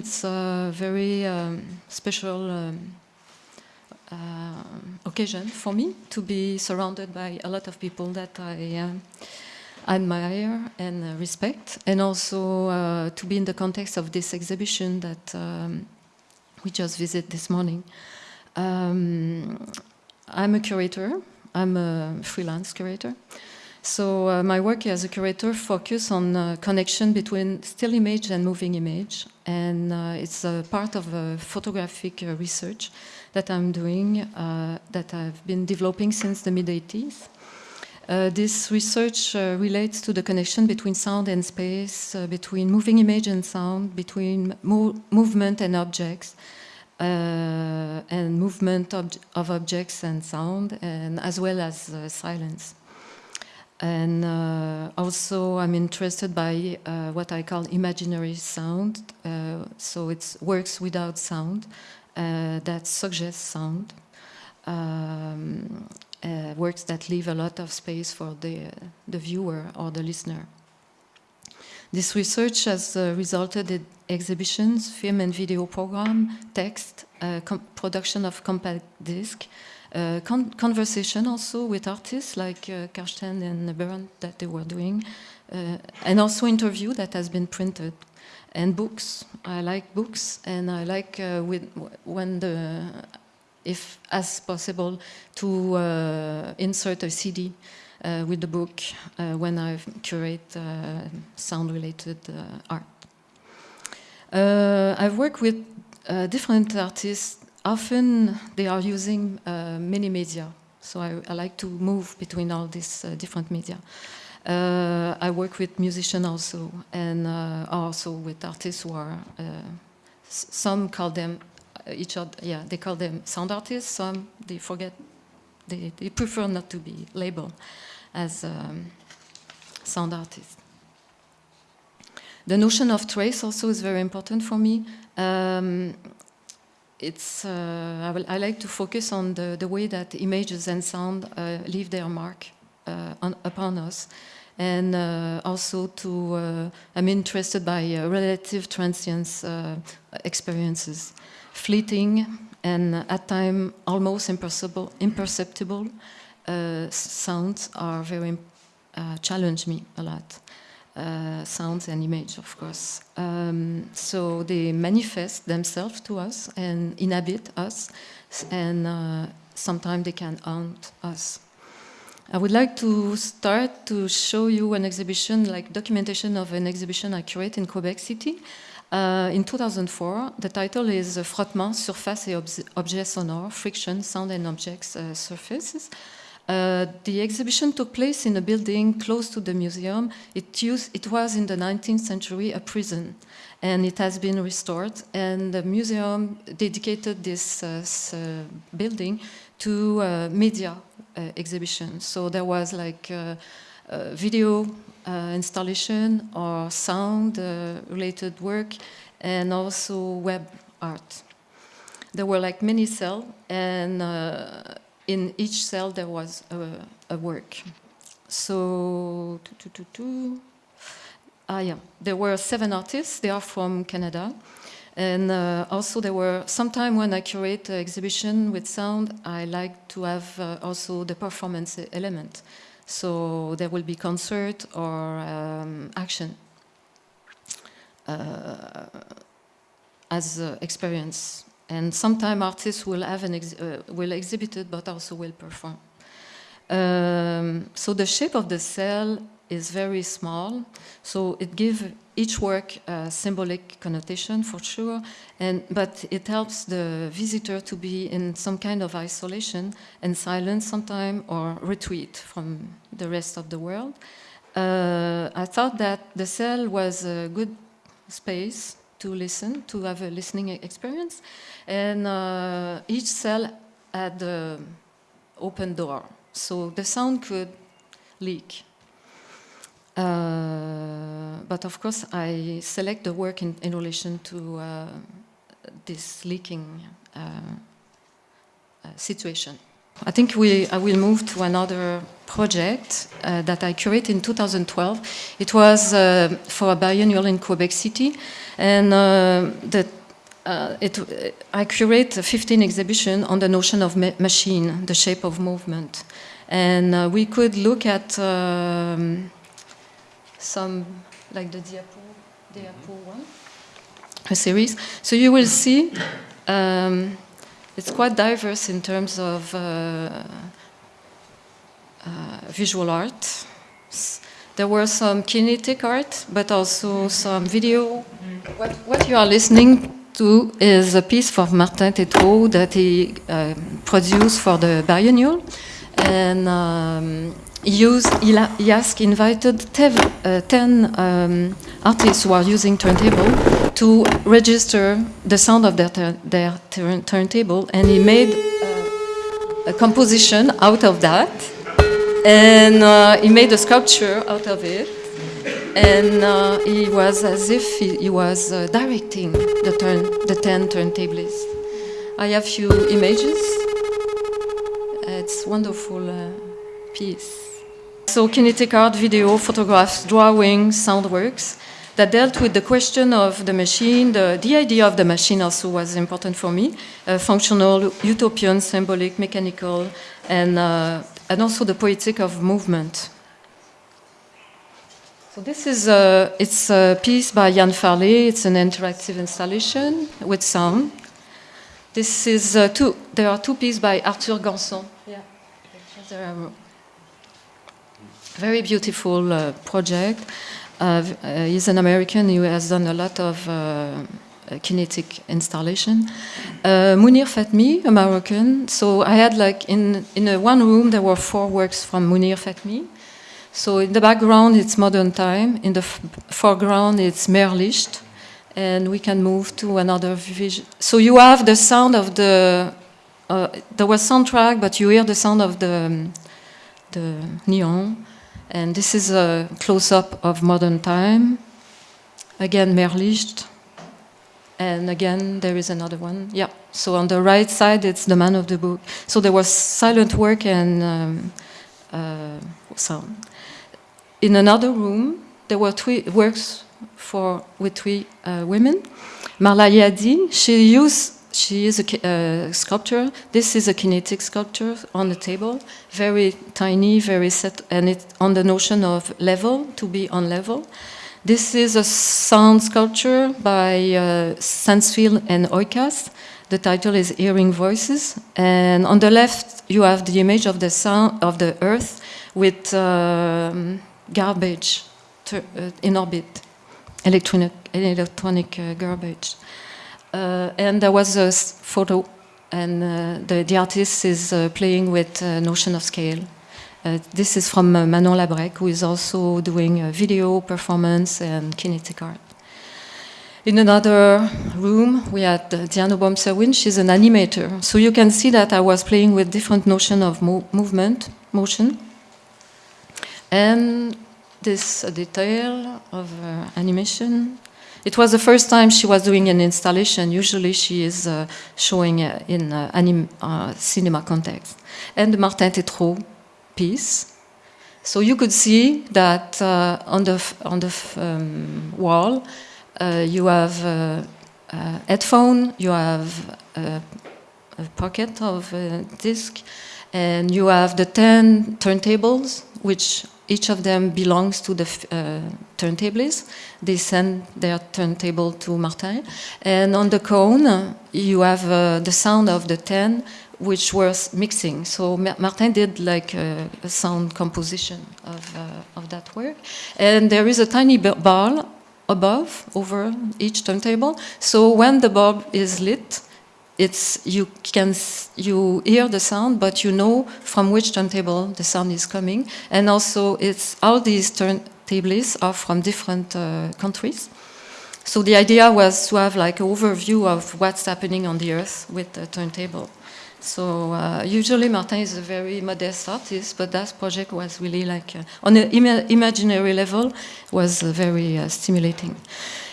It's a very um, special um, uh, occasion for me to be surrounded by a lot of people that I uh, admire and uh, respect, and also uh, to be in the context of this exhibition that um, we just visited this morning. Um, I'm a curator. I'm a freelance curator. So uh, my work as a curator focuses on uh, connection between still image and moving image, and uh, it's a part of a photographic uh, research that I'm doing, uh, that I've been developing since the mid-80s. Uh, this research relates to the connection between sound and space, between moving image and sound, between mo movement and objects, and movement ob of objects and sound, and as well as silence. And uh, also I'm interested by uh, what I call imaginary sound. Uh, so it works without sound uh, that suggests sound. Um, uh, works that leave a lot of space for the, the viewer or the listener. This research has uh, resulted in exhibitions, film and video program, text, production of compact disc, con conversation also with artists like uh, Carsten and Bernd that they were doing, uh, and also interview that has been printed, and books. I like books, and I like uh, with, when the, if as possible, to uh, insert a CD uh, with the book when I curate sound-related art. I've worked with different artists often they are using uh, many media. So I, I, like to move between all these uh, different media. Uh, I work with musicians also, and uh, also with artists who are, uh, some call them uh, each other, yeah, they call them sound artists, some they forget, they, they prefer not to be labeled as um, sound artists. The notion of trace also is very important for me. Um, it's, uh, I, will, I, like to focus on the, the way that images and sound uh, leave their mark uh, on, upon us. And uh, also to, uh, I'm interested by uh, relative transience experiences. Fleeting and at time almost imperceptible, imperceptible sounds are very, challenge me a lot uh, sounds and image, of course. Um, so they manifest themselves to us and inhabit us, and uh, sometimes they can haunt us. I would like to start to show you an exhibition, like documentation of an exhibition I curate in Quebec City. Uh, in 2004, the title is Frottement, Surface et Objets Sonores, Friction, Sound and Objects uh, Surfaces. Uh, the exhibition took place in a building close to the museum. It, used, it was in the 19th century a prison and it has been restored and the museum dedicated this uh, uh, building to uh, media uh, exhibition. So there was like video installation or sound related work and also web art. There were like many cells and in each cell there was a, a work. So, ah yeah, there were seven artists, they are from Canada. And uh, also there were, sometime when I curate an exhibition with sound, I like to have uh, also the performance element. So there will be concert or um, action uh, as experience and sometimes artists will have an ex uh, will exhibit it, but also will perform. Um, so the shape of the cell is very small, so it gives each work a symbolic connotation for sure, and but it helps the visitor to be in some kind of isolation and silence sometime or retreat from the rest of the world. Uh, I thought that the cell was a good space to listen, to have a listening experience. And uh, each cell had an open door, so the sound could leak. Uh, but of course, I select the work in, in relation to uh, this leaking uh, uh, situation. I think we, I will move to another project uh, that I curated in 2012. It was uh, for a biennial in Quebec City, and uh, the, uh, it, I curate a 15 exhibition on the notion of ma machine, the shape of movement. And uh, we could look at um, some, like the Diapo, Diapo one, a series. So you will see um, it's quite diverse in terms of uh, uh, visual art. There were some kinetic art, but also some video. What, what you are listening to is a piece from Martin Tétrault that he uh, produced for the biennial. And um, he, he invited tev, uh, 10 um, artists who are using turntable to register the sound of their, their turntable, and he made uh, a composition out of that, and uh, he made a sculpture out of it, and uh, he was as if he, he was uh, directing the, turn, the 10 turntablists. I have few images. It's wonderful uh, piece. So kinetic art, video, photographs, drawing, sound works that dealt with the question of the machine. The, the idea of the machine also was important for me. Uh, functional, utopian, symbolic, mechanical, and, uh, and also the poetic of movement. So this is a, it's a piece by Jan Farley. It's an interactive installation with sound. This is uh, two, there are two pieces by Arthur Ganson. Yeah. Very beautiful uh, project. Uh, uh, he's an American who has done a lot of uh, kinetic installation. Uh, Mounir Fatmi, a Moroccan. So I had like in in a one room there were four works from Mounir Fatmi. So in the background it's modern time. In the foreground it's Meerlicht, and we can move to another vision. So you have the sound of the. Uh, there was soundtrack, but you hear the sound of the the neon. And this is a close-up of modern time. Again, Meerlicht. And again, there is another one. Yeah, so on the right side, it's the man of the book. So there was silent work and um, uh, sound. In another room, there were three works for with three uh, women. Marla Yadi, she used she is a uh, sculptor. This is a kinetic sculpture on the table, very tiny, very set, and it's on the notion of level, to be on level. This is a sound sculpture by uh, Sansfield and Oikas. The title is Hearing Voices. And on the left, you have the image of the sound of the Earth with um, garbage uh, in orbit, electronic, electronic uh, garbage. Uh, and there was a photo, and uh, the, the artist is uh, playing with notion of scale. this is from Manon Labrecque, who is also doing video performance and kinetic art. In another room, we had Diane Obomsawin. She's an animator. So you can see that I was playing with different notion of mo movement, motion. And this detail of uh, animation it was the first time she was doing an installation. Usually she is uh, showing uh, in uh, uh, cinema context. And the Martin Tétrault piece. So you could see that uh, on the, on the um, wall uh, you have a headphone, you have a, a pocket of a disc, and you have the 10 turntables, which each of them belongs to the turntablists. They send their turntable to Martin. And on the cone, you have uh, the sound of the 10, which was mixing. So Martin did like a, a sound composition of, uh, of that work. And there is a tiny ball above, over each turntable. So when the bulb is lit, it's you can you hear the sound, but you know from which turntable the sound is coming, and also it's all these turntables are from different uh, countries. So the idea was to have like an overview of what's happening on the earth with the turntable. So uh, usually Martin is a very modest artist, but that project was really like uh, on an Im imaginary level was uh, very uh, stimulating.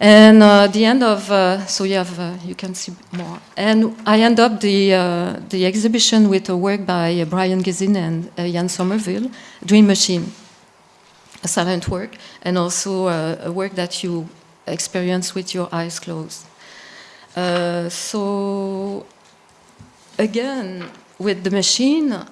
And uh, the end of, so you have, you can see more. And I end up the, the exhibition with a work by Brion Gysin and Ian Sommerville, Dream Machine, silent work, and also uh, a work that you experience with your eyes closed. Uh, so again, with the machine,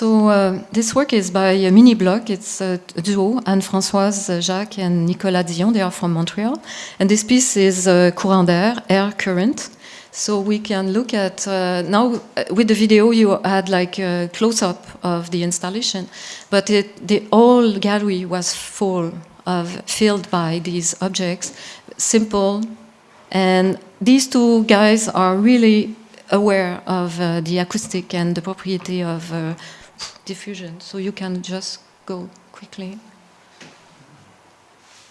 So uh, this work is by a mini block. It's a duo, Anne-Françoise Jacques and Nicolas Dion. They are from Montreal. And this piece is uh, courant d'air, air current. So we can look at, uh, now uh, with the video you had like a close-up of the installation, but it, the whole gallery was full of, filled by these objects, simple, and these two guys are really aware of uh, the acoustic and the propriety of uh, diffusion. So you can just go quickly.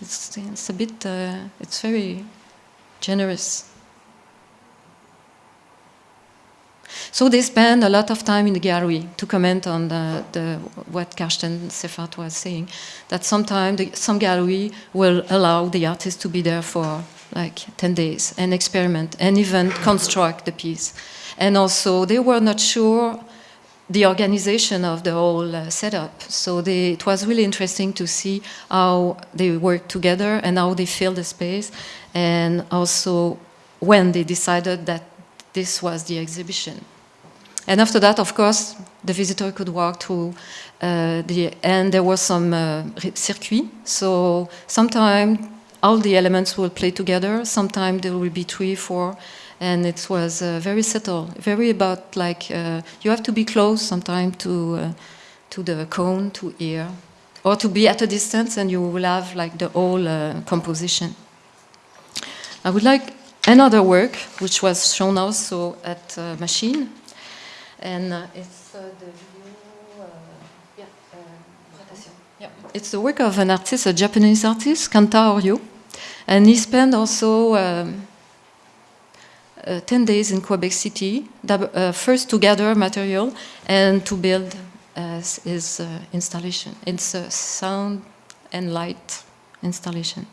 It's, it's a bit, uh, it's very generous. So they spend a lot of time in the gallery to comment on the, the, what Carsten Seiffarth was saying, that sometimes some gallery will allow the artist to be there for like 10 days and experiment and even construct the piece. And also they were not sure the organization of the whole uh, setup. So they, it was really interesting to see how they work together and how they fill the space and also when they decided that this was the exhibition. And after that, of course, the visitor could walk through uh, the, and there was some uh, circuit. So sometimes all the elements will play together. Sometimes there will be three, four, and it was uh, very subtle, very about like uh, you have to be close sometimes to uh, to the cone to ear, or to be at a distance, and you will have like the whole uh, composition. I would like another work which was shown also at uh, Machine, and uh, it's the video. yeah, yeah, it's the work of an artist, a Japanese artist, Kanta Horio, and he spent also. Um, uh, 10 days in Quebec City, uh, first to gather material and to build uh, his installation. It's a sound and light installation.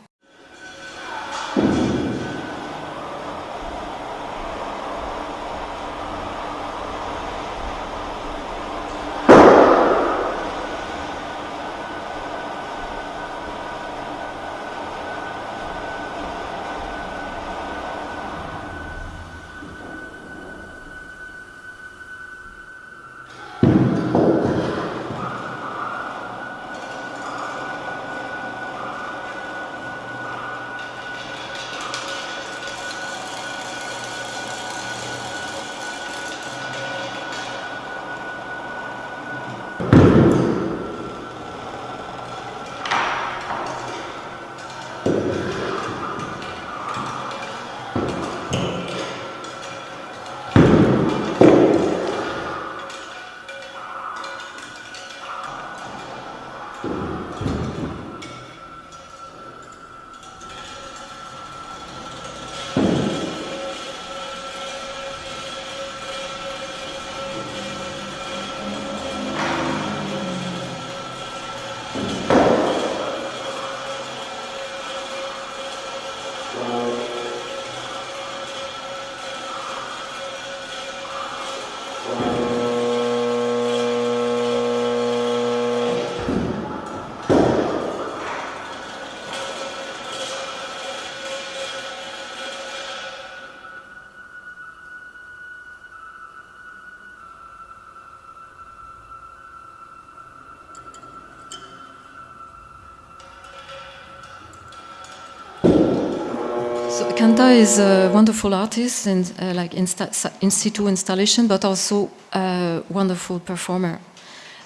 So Kanta is a wonderful artist and uh, like insta in situ installation, but also a wonderful performer.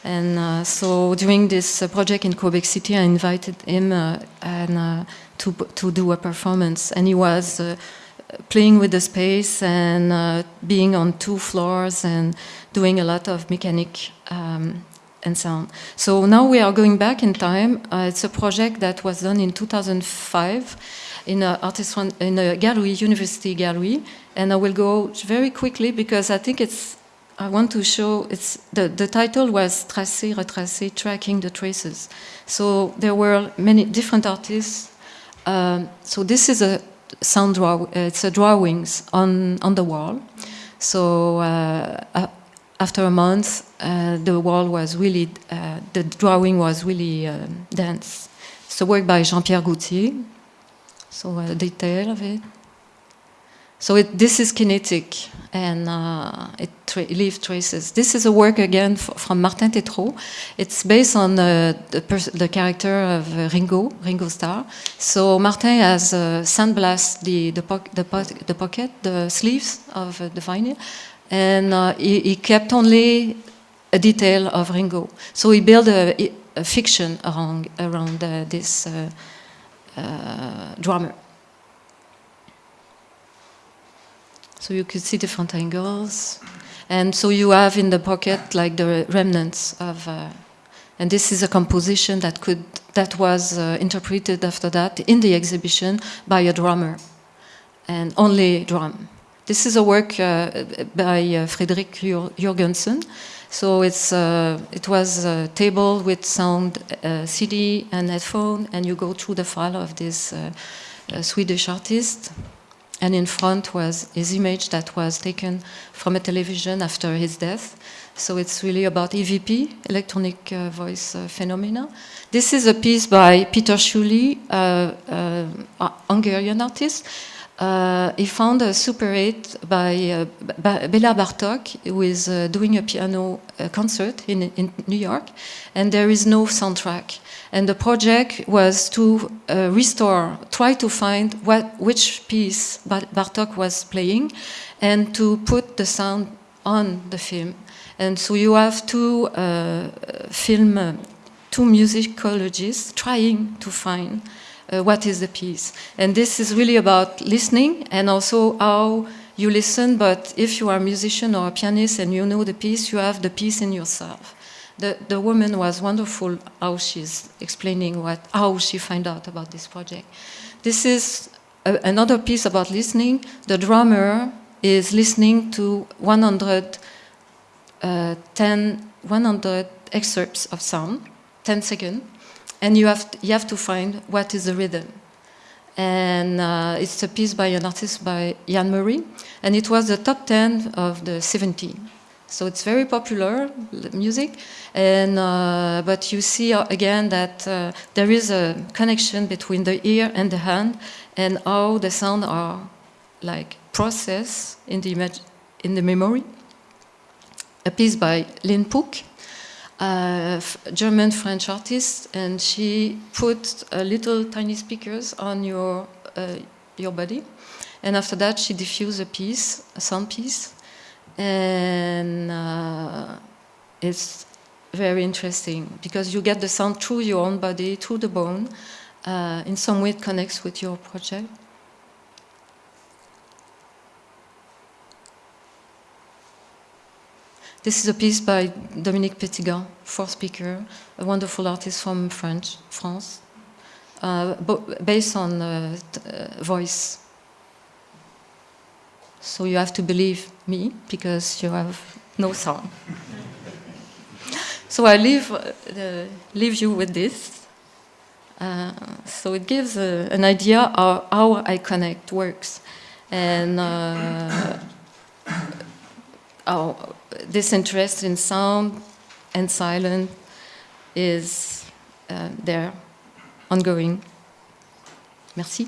And uh, so during this uh, project in Quebec City, I invited him uh, and, uh, to, to do a performance. And he was uh, playing with the space and being on two floors and doing a lot of mechanic um, and sound. So now we are going back in time. it's a project that was done in 2005 in a artist in a gallery, university gallery. And I will go very quickly because I think it's I want to show it's the, the title was Tracer, Retracer, Tracking the Traces. So there were many different artists. Um, so this is a sound draw, it's a drawings on, on the wall. So uh, after a month, uh, the wall was really, uh, the drawing was really um, dense. It's a work by Jean-Pierre Gauthier. So a detail of it. So it, this is kinetic and uh, it tra leaves traces. This is a work again from Martin Tétrault. It's based on uh, the, the, character of uh, Ringo, Ringo Starr. So Martin has uh, sandblasted the, the, po the, po the, pocket, the sleeves of uh, the vinyl, and uh, he, he, kept only a detail of Ringo. So he built a, a fiction around, around this drummer. So you could see different angles. And so you have in the pocket like the remnants of, uh, and this is a composition that could, that was uh, interpreted after that in the exhibition by a drummer and only drum. This is a work uh, by uh, Friedrich Jürgenson. So it's, uh, it was a table with sound uh, CD and headphone and you go through the file of this uh, Swedish artist and in front was his image that was taken from a television after his death. So it's really about EVP, electronic uh, voice uh, phenomena. This is a piece by Peter Schulli, uh, uh Hungarian artist. Uh, he found a Super 8 by uh, Bela Bartok, who is doing a piano concert in, in New York, and there is no soundtrack. And the project was to uh, restore, try to find what, which piece Bartok was playing and to put the sound on the film. And so you have two uh, film, uh, two musicologists trying to find uh, what is the piece. And this is really about listening and also how you listen, but if you are a musician or a pianist and you know the piece, you have the piece in yourself the, the woman was wonderful how she's explaining what, how she find out about this project. This is a, another piece about listening. The drummer is listening to 110, uh, 100 excerpts of sound, 10 seconds, and you have, you have to find what is the rhythm. And uh, it's a piece by an artist by Jan Murray, and it was the top 10 of the 17. So it's very popular music, and uh, but you see uh, again that uh, there is a connection between the ear and the hand, and how the sound are like processed in the image in the memory. A piece by Lynn Pook, German French artist, and she put little tiny speakers on your uh, your body, and after that she diffused a piece, a sound piece, and uh, it's very interesting because you get the sound through your own body, through the bone. Uh, in some way it connects with your project. This is a piece by Dominique Petitgand, four speaker, a wonderful artist from French, France, uh, based on uh, uh voice so you have to believe me because you have no sound. so I leave, uh, leave you with this. Uh, so it gives uh, an idea of how I connect works. And how this interest in sound and silence is uh, there, ongoing. Merci.